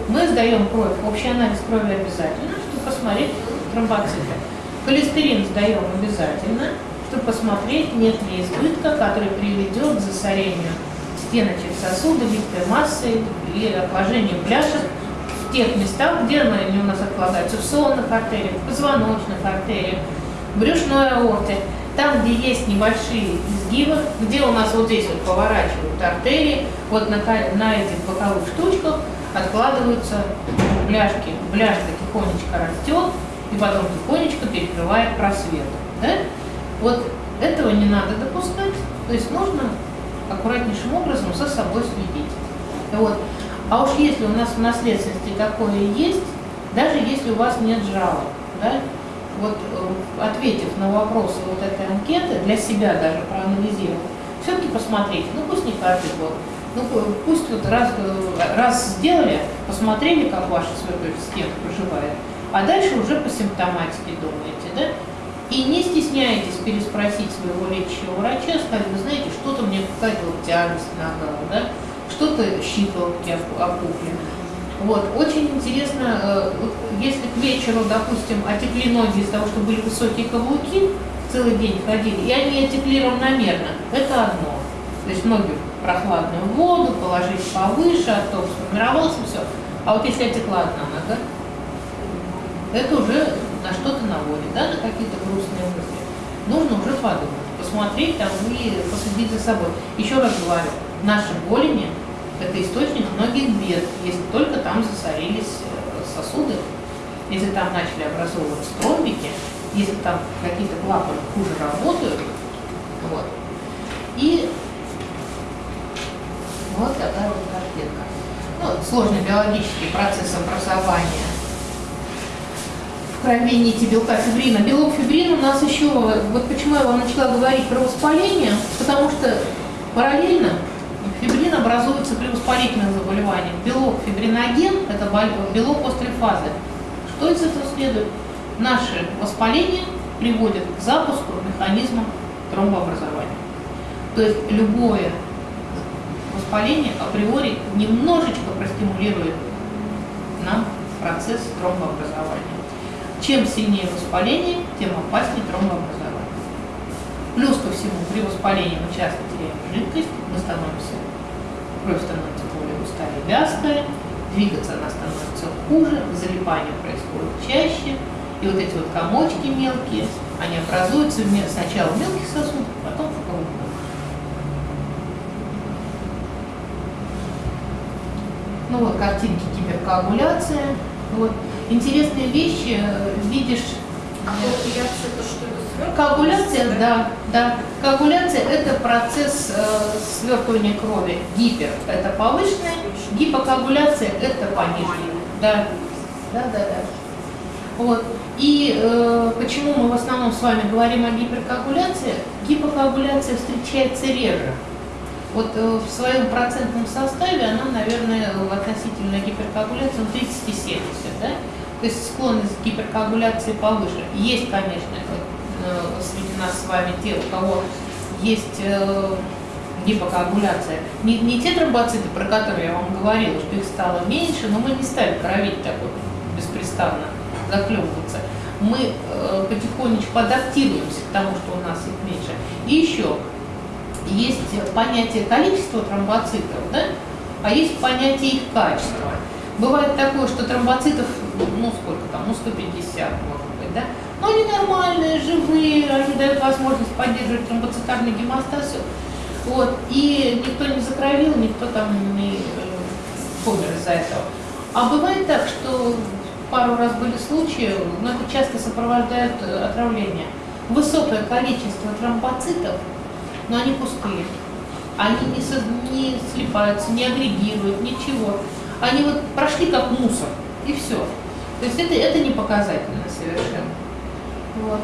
Мы сдаем кровь, общий анализ крови обязательно, чтобы посмотреть тромбоциты. Холестерин сдаем обязательно, чтобы посмотреть, нет ли избытка, который приведет к засорению стеночек сосуда, липкой массы или отложению бляшек в тех местах, где они у нас откладываются, в сонных артериях, в позвоночных артериях, в брюшной аорте, там, где есть небольшие изгибы, где у нас вот здесь вот поворачивают артерии, вот на, на этих боковых штучках откладываются бляшки. Бляшка тихонечко растет и потом тихонечко перекрывает просвет. Да? Вот этого не надо допускать, то есть нужно аккуратнейшим образом со собой следить. Вот. А уж если у нас в наследственности такое есть, даже если у вас нет жалоб, да, вот э, ответив на вопросы вот этой анкеты, для себя даже проанализировать, все-таки посмотрите, ну пусть не каждый год, ну пусть вот раз, э, раз сделали, посмотрели, как ваша сверху система проживает, а дальше уже по симптоматике думаете, да? И не стесняйтесь переспросить своего лечащего врача, сказать, вы знаете, что-то мне какая-то вот тяжесть да? что-то щиколотки опухли. Вот, очень интересно, э, если к вечеру, допустим, отекли ноги из-за того, что были высокие каблуки, целый день ходили, и они отекли равномерно, это одно. То есть ноги в прохладную воду, положить повыше, а то сформировался, все. А вот если отекла одна нога, это уже на что-то наводит, да, на какие-то грустные мысли. Нужно уже подумать, посмотреть там и последить за собой. Еще раз говорю, наши голени – это источник многих бед, если только там засорились э, сосуды, если там начали образовываться тромбики, если там какие-то клапаны хуже работают. Вот. И вот такая вот картинка. Ну, сложный биологический процесс образования в крови нити белка фибрина. Белок фибрин у нас еще, вот почему я вам начала говорить про воспаление, потому что параллельно фибрин образуется при воспалительных заболеваниях. Белок фибриноген – это белок острой фазы. Что из этого следует? Наше воспаление приводит к запуску механизма тромбообразования. То есть любое воспаление априори немножечко простимулирует нам процесс тромбообразования. Чем сильнее воспаление, тем опаснее тромбообразование. Плюс ко всему, при воспалении мы часто теряем жидкость, мы становимся, кровь становится более густая и вязкая, двигаться она становится хуже, залипание происходит чаще, и вот эти вот комочки мелкие, они образуются сначала в мелких сосудах, потом в крупных. Ну вот картинки гиперкоагуляция. Вот. Интересные вещи э, видишь. Коагуляция это что это Коагуляция, да, да. Коагуляция это процесс э, свертывания крови. Гипер это повышенная, гипокоагуляция это пониженная. Да, да, да, да. Вот. И э, почему мы в основном с вами говорим о гиперкоагуляции? Гипокоагуляция встречается реже. Вот э, в своем процентном составе она, наверное, относительно гиперкоагуляции ну, 30 и 70, да? То есть склонность к гиперкоагуляции повыше. Есть, конечно, э, среди нас с вами те, у кого есть э, гипокоагуляция. Не, не те тромбоциты, про которые я вам говорила, что их стало меньше, но мы не стали кровить так вот беспрестанно, захлебываться. Мы э, потихонечку адаптируемся к тому, что у нас их меньше. И еще, есть понятие количества тромбоцитов, да? а есть понятие их качества. Бывает такое, что тромбоцитов, ну сколько там, ну 150 может быть, да? Но они нормальные, живые, они дают возможность поддерживать тромбоцитарный гемостаз. Вот. И никто не закровил, никто там не э, помер из-за этого. А бывает так, что пару раз были случаи, но это часто сопровождает э, отравление. Высокое количество тромбоцитов, но они пустые. они не, со- не слипаются, не агрегируют, ничего. Они вот прошли как мусор, и все. То есть это, это не показательно совершенно. Вот.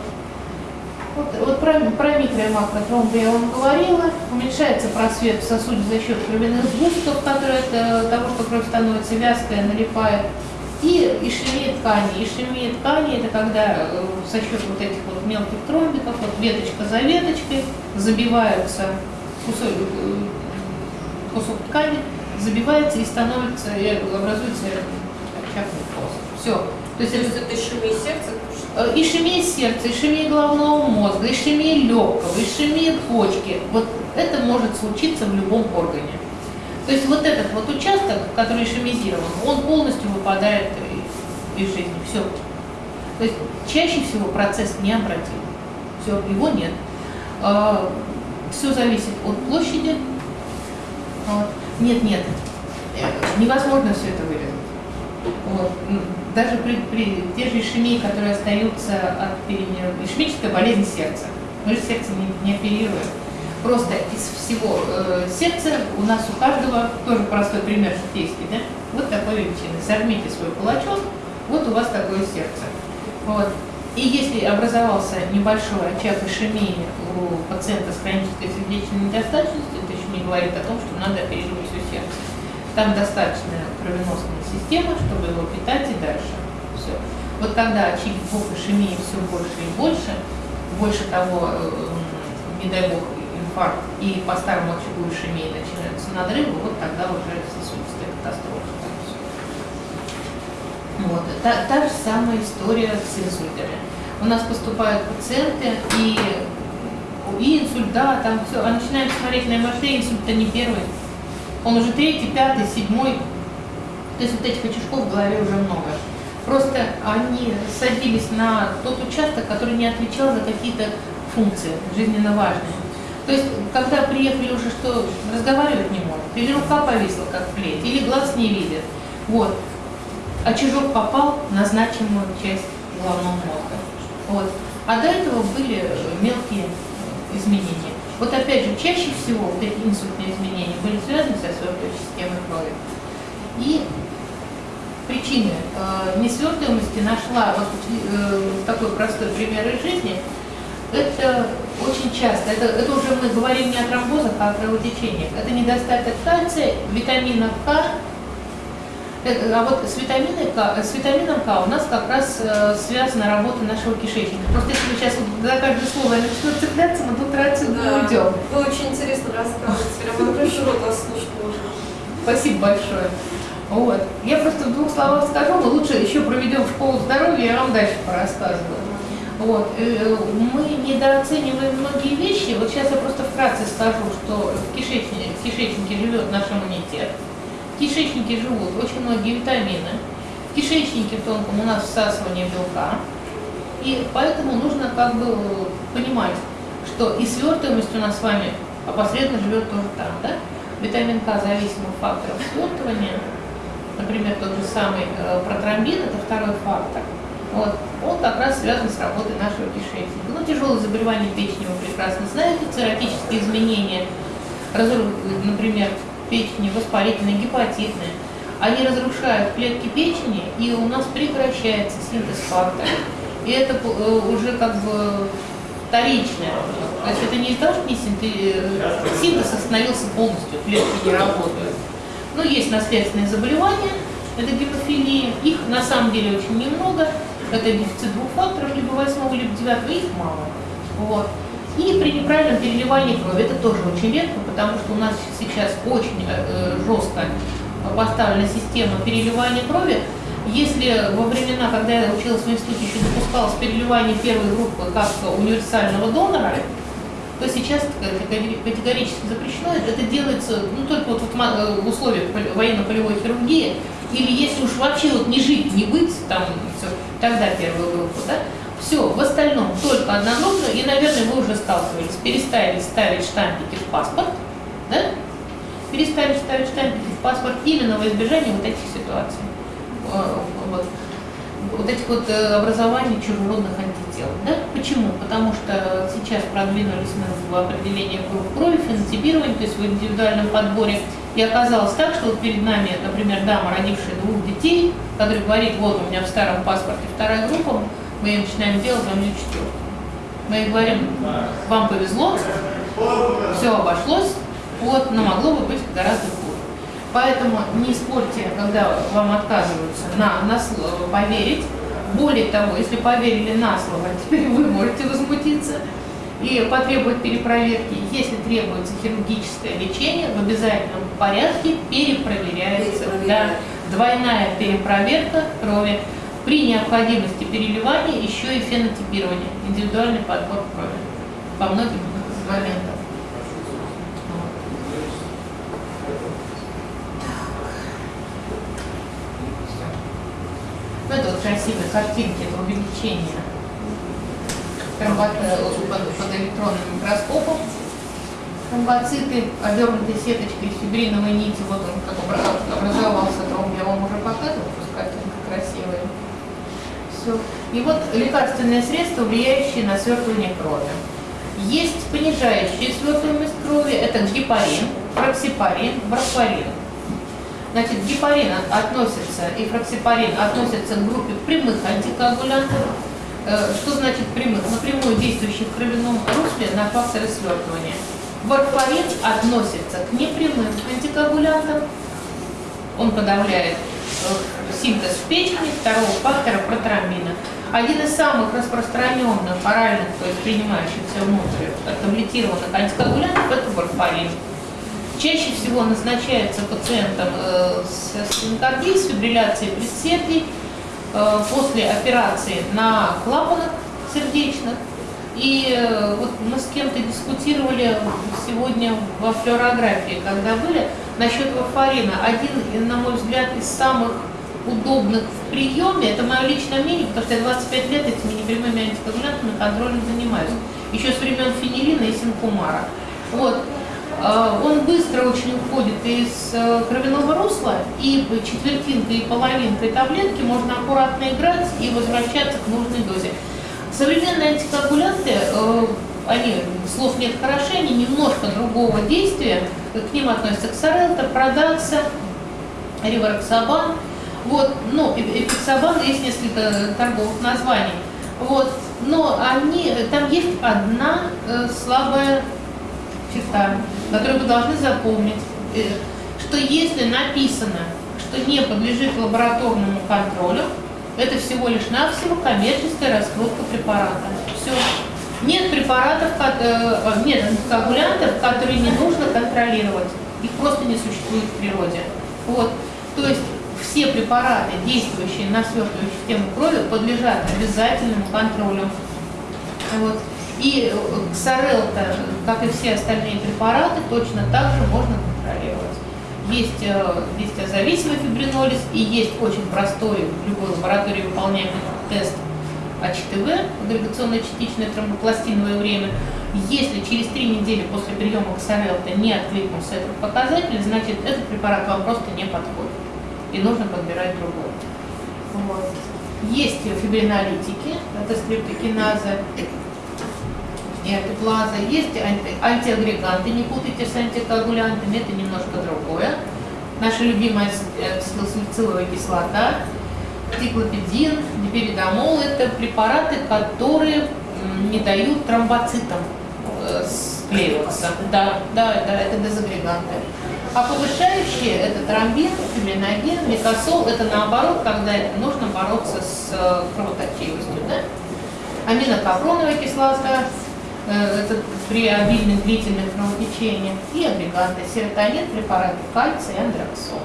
Вот, вот про, про микро- и макротромбы я вам говорила. Уменьшается просвет в сосуде за счет кровяных сгустков, которые от э, того, что кровь становится вязкая, налипает. И ишемия ткани. Ишемия ткани – это когда э, за счет вот этих вот мелких тромбиков, вот веточка за веточкой, забиваются кусок, э, кусок ткани, забивается и становится, и образуется пост. Все. То есть То есть это еще и сердце? Э, Ишемия сердца, ишемия головного мозга, ишемия легкого, ишемия почки. Вот это может случиться в любом органе. То есть вот этот вот участок, который ишемизирован, он полностью выпадает из жизни. Все. То есть чаще всего процесс необратим. Все, его нет. Все зависит от площади. Нет, нет. Э, Невозможно все это вырезать. Вот. Даже при, при те же ишемии, которые остаются от перенер... ишемическая болезнь сердца. Мы же сердце не, не оперируем. Просто из всего э, сердца у нас у каждого, тоже простой пример житейский, да? Вот такой величины. Сожмите свой кулачок, вот у вас такое сердце. Вот. И если образовался небольшой очаг ишемии у пациента с хронической сердечной недостаточностью, это еще не говорит о том, что надо оперировать все сердце. Там достаточно кровеносная система, чтобы его питать и дальше. Все. Вот когда очагов ишемии все больше и больше, больше того, э, не дай бог, инфаркт, и по старому очагу ишемии начинаются надрывы, вот тогда уже сосудистая катастрофа. Вот. Та, та же самая история с инсультами. У нас поступают пациенты, и, и инсульт, да, там все, а начинаем смотреть на МРТ, инсульт-то не первый. Он уже третий, пятый, седьмой. То есть вот этих очишков в голове уже много. Просто они садились на тот участок, который не отвечал за какие-то функции жизненно важные. То есть, когда приехали уже, что разговаривать не может, или рука повисла, как плеть, или глаз не видит. Вот. А чужок попал на значимую часть головного мозга. Вот. А до этого были мелкие изменения. Вот опять же, чаще всего вот эти инсультные изменения были связаны со свертывающей системой крови. И причины э, несвертываемости нашла вот э, такой простой пример из жизни. Это очень часто, это, это уже мы говорим не о тромбозах, а о кровотечениях. Это недостаток кальция, витамина К, Э, А вот с, витаминой К, с витамином К у нас как раз э, связана работа нашего кишечника. Просто если вы сейчас вот за каждое слово я начну цепляться, мы тут отсюда не уйдем. Вы очень интересно рассказываете. Прямо рот вас слушать можно. Спасибо большое. Вот. Я просто в двух словах скажу, но лучше еще проведем школу здоровья, я вам дальше порассказываю. Вот. э, Мы недооцениваем многие вещи. Вот сейчас я просто вкратце скажу, что в кишечнике, в кишечнике живет наш иммунитет. В кишечнике живут очень многие витамины. В кишечнике в тонком у нас всасывание белка. И поэтому нужно как бы понимать, что и свертываемость у нас с вами опосредованно живет тоже там, да? Витамин К зависимых факторов свертывания, например, тот же самый э, протромбин, это второй фактор. Вот. Он как раз связан с работой нашего кишечника. Ну, тяжелые заболевания печени вы прекрасно знаете, цирротические изменения, разру- например, печени воспалительные, гепатитные, они разрушают клетки печени, и у нас прекращается синтез факторов. И это э, уже как бы вторичное. То есть это не того, что не синтез, синтез остановился полностью, клетки не работают. Но есть наследственные заболевания, это гемофилия, их на самом деле очень немного, это дефицит двух факторов, либо восьмого, либо девятого, их мало. Вот. И при неправильном переливании крови, это тоже очень редко, потому что у нас сейчас очень э, жестко поставлена система переливания крови. Если во времена, когда я училась в институте, еще допускалось переливание первой группы как универсального донора, то сейчас категорически запрещено. Это делается ну, только вот в условиях поле- военно-полевой хирургии, или если уж вообще вот не жить, не быть, там все, тогда первую группу, да. Все, в остальном только одногруппно, и, наверное, вы уже сталкивались, перестали ставить штампики в паспорт, да? Перестали ставить штампики в паспорт именно во избежание вот этих ситуаций. Э, Вот. Вот этих вот э, образований чужеродных антител. Да? Почему? Потому что сейчас продвинулись мы в определении групп крови, фенотипировании, то есть в индивидуальном подборе. И оказалось так, что вот перед нами, например, дама, родившая двух детей, которая говорит, вот у меня в старом паспорте вторая группа, мы ей начинаем делать, а у нее. Мы ей говорим, вам повезло, все обошлось, вот, но могло бы быть гораздо. Поэтому не спорьте, когда вам отказываются на, на слово поверить. Более того, если поверили на слово, теперь вы можете возмутиться и потребовать перепроверки. Если требуется хирургическое лечение, в обязательном порядке перепроверяется. Да, двойная перепроверка крови. При необходимости переливания еще и фенотипирование, индивидуальный подбор крови по многим моментам. Ну, это вот красивые картинки, это увеличение э, под, электронным микроскопом. Тромбоциты, обернутые сеточкой фибриновой нити, вот он как обра- образовался тромб, я вам уже показывала, картинка красивая. Все. И вот лекарственные средства, влияющие на свертывание крови. Есть понижающие свертываемость крови, это гепарин, фраксипарин, варфарин. Значит, гепарин относится и фраксипарин относятся к группе прямых антикоагулянтов. Э, Что значит прямых? Напрямую действующих в кровяном русле на факторы свертывания. Варфарин относится к непрямым антикоагулянтам. Он подавляет э, синтез в печени второго фактора протромбина. Один из самых распространенных оральных, то есть принимающихся внутрь таблетированных антикоагулянтов, это варфарин. Чаще всего назначается пациентам э, с стенокардией, с фибрилляцией предсердий э, после операции на клапанах сердечных. И э, вот мы с кем-то дискутировали сегодня во флюорографии, когда были, насчет варфарина. Один, на мой взгляд, из самых удобных в приеме, это мое личное мнение, потому что я 25 лет этими непрямыми антикоагулянтами контролем занимаюсь. Еще с времен фенилина и синкумара. Вот. А, Он быстро очень уходит из э, кровяного русла, и четвертинкой и половинкой таблетки можно аккуратно играть и возвращаться к нужной дозе. Современные антикоагулянты, э, они, слов нет хороши, они немножко другого действия, к ним относятся ксарелта, продакса, ривароксабан. Вот, ну, эпиксабан есть несколько торговых названий. Вот, но они, там есть одна э, слабая черта, которую вы должны запомнить, э, что если написано, что не подлежит лабораторному контролю, это всего лишь навсего коммерческая раскрутка препарата. Все. Нет препаратов, э, нет антикоагулянтов, которые не нужно контролировать. Их просто не существует в природе. Вот. То есть все препараты, действующие на свертывающую систему крови, подлежат обязательному контролю. Вот. И э, ксарелта, как и все остальные препараты, точно так же можно контролировать. Есть э, зависимый фибринолиз и есть очень простой в любой лаборатории выполняемый тест АЧТВ, агрегационно-частичное тромбопластиновое время. Если через три недели после приема ксарелта не откликнулся этот показатель, значит этот препарат вам просто не подходит и нужно подбирать другой. Вот. Есть фибринолитики, это стрептокиназа, и антиплаза. Есть анти- антиагреганты, не путайте с антикоагулянтами, это немножко другое. Наша любимая с- э, кислота, тиклопидин, диперидомол – это препараты, которые не дают тромбоцитам э, склеиваться. Да, да, да, это дезагреганты. А повышающие – это тромбин, фибриноген, микосол – это наоборот, когда нужно бороться с э, кровоточивостью. Да? аминокапроновая кислота, это при обильных длительных кровотечениях, и агрегаты серотонин, препараты кальция и андроксон.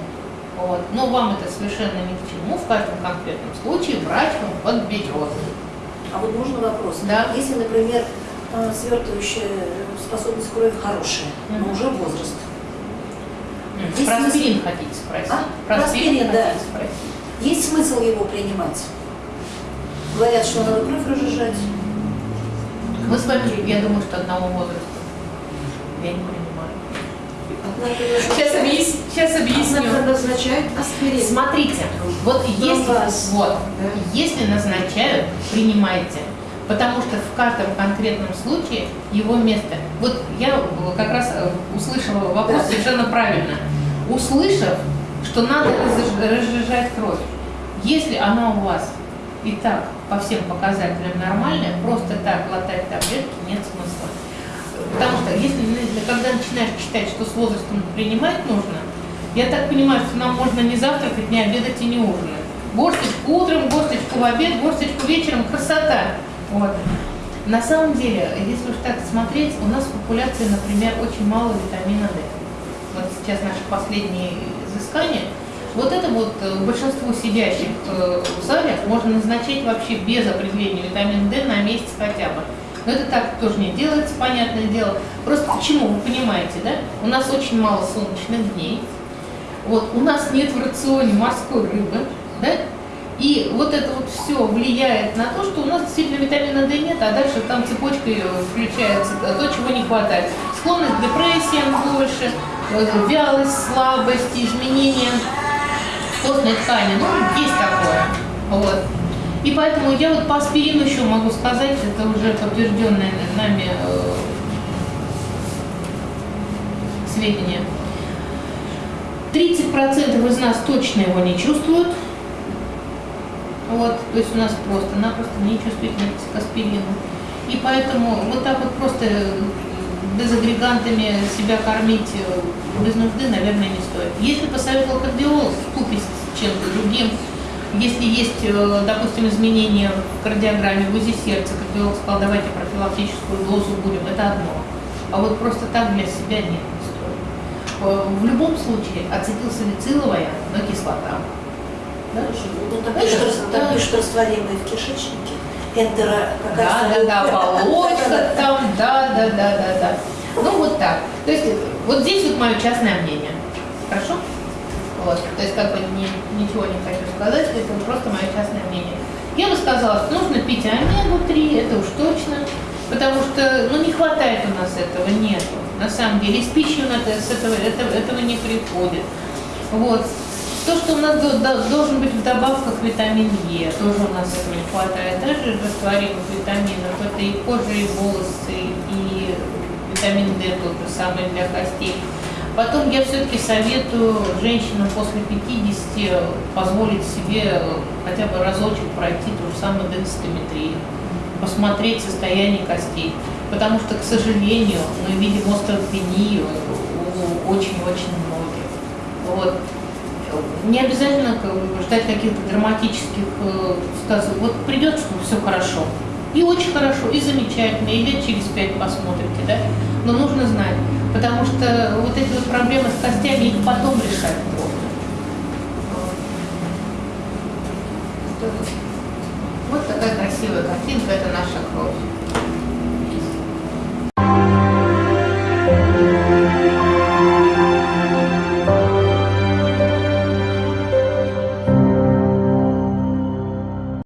Вот. Но вам это совершенно ни к чему, в каждом конкретном случае врач вам подберет. А вот можно вопрос? Да. Если, например, э, свертывающая способность крови хорошая, но Мгм. уже возраст. М, Здесь Про смысл- аспирин хотите спросить? А? Про аспирин, да. хотите спросить? Есть смысл его принимать? Говорят, что надо кровь разжижать. Мы с вами, я думаю, что одного возраста. Я не понимаю. Сейчас, объяс- сейчас объясню. назначает аспирин. Смотрите, вот если, вас. вот, если назначают, принимайте. Потому что в каждом конкретном случае его место. Вот я как раз э, услышала вопрос совершенно правильно. Услышав, что надо разж- разжижать кровь, если она у вас и так по всем показателям нормальная, просто так глотать таблетки нет смысла. Потому что если когда начинаешь читать, что с возрастом принимать нужно, я так понимаю, что нам можно не завтракать, не обедать и не ужинать. Горсточку утром, горсточку в обед, горсточку вечером, красота. Вот. На самом деле, если уж так смотреть, у нас в популяции, например, очень мало витамина D. Вот сейчас наши последние изыскания. Вот это вот э, большинству сидящих э, в зале можно назначать вообще без определения витамина D на месяц хотя бы. Но это так тоже не делается, понятное дело. Просто почему, вы понимаете, да? У нас очень мало солнечных дней. Вот, у нас нет в рационе морской рыбы, да? И вот это вот все влияет на то, что у нас действительно витамина D нет, а дальше там цепочкой э, включается то, чего не хватает. Склонность к депрессиям больше, вялость, слабость, изменения костной ткани. Ну, есть такое. Вот. И поэтому я вот по аспирину еще могу сказать, это уже подтвержденное нами э, сведения. 30% из нас точно его не чувствуют. Вот, то есть у нас просто-напросто не чувствительность к аспирину. И поэтому вот так вот просто дезагрегантами себя кормить э, без нужды, наверное, не стоит. Если посоветовал кардиолог купе с чем-то другим, если есть, э, допустим, изменения в кардиограмме, в УЗИ сердца, кардиолог сказал, давайте профилактическую дозу будем, это одно. А вот просто так для себя нет, не стоит. Э, В любом случае, ацетилсалициловая, но кислота. Да? Ну, там пишут, рас- там пишут растворимые в кишечнике. Энтеро, Да, какая-то... да, да, полочка там, да, да, да, да, да. Ну вот так. То есть вот здесь вот мое частное мнение. Хорошо? Вот. То есть как бы ни- ничего не хочу сказать, это просто мое частное мнение. Я бы сказала, что нужно пить омегу-3, это уж точно, потому что ну, не хватает у нас этого, нету. На самом деле, из пищи у нас с этого, этого, этого не приходит. Вот. То, что у нас до- до- должен быть в добавках витамин Е, тоже у нас этого не хватает. Даже растворимых витаминов, это и кожа, и волосы, и витамин D тот же самый для костей. Потом я все-таки советую женщинам после 50 позволить себе хотя бы разочек пройти ту же самую денситометрию, посмотреть состояние костей. Потому что, к сожалению, мы видим остеопению у очень-очень многих. Вот. Не обязательно ждать каких-то драматических э, ситуаций. Вот придет, что все хорошо. И очень хорошо, и замечательно, и лет через пять посмотрите, да? Но нужно знать, потому что вот эти вот проблемы с костями, их потом решать трудно. Вот такая красивая картинка, это наша кровь.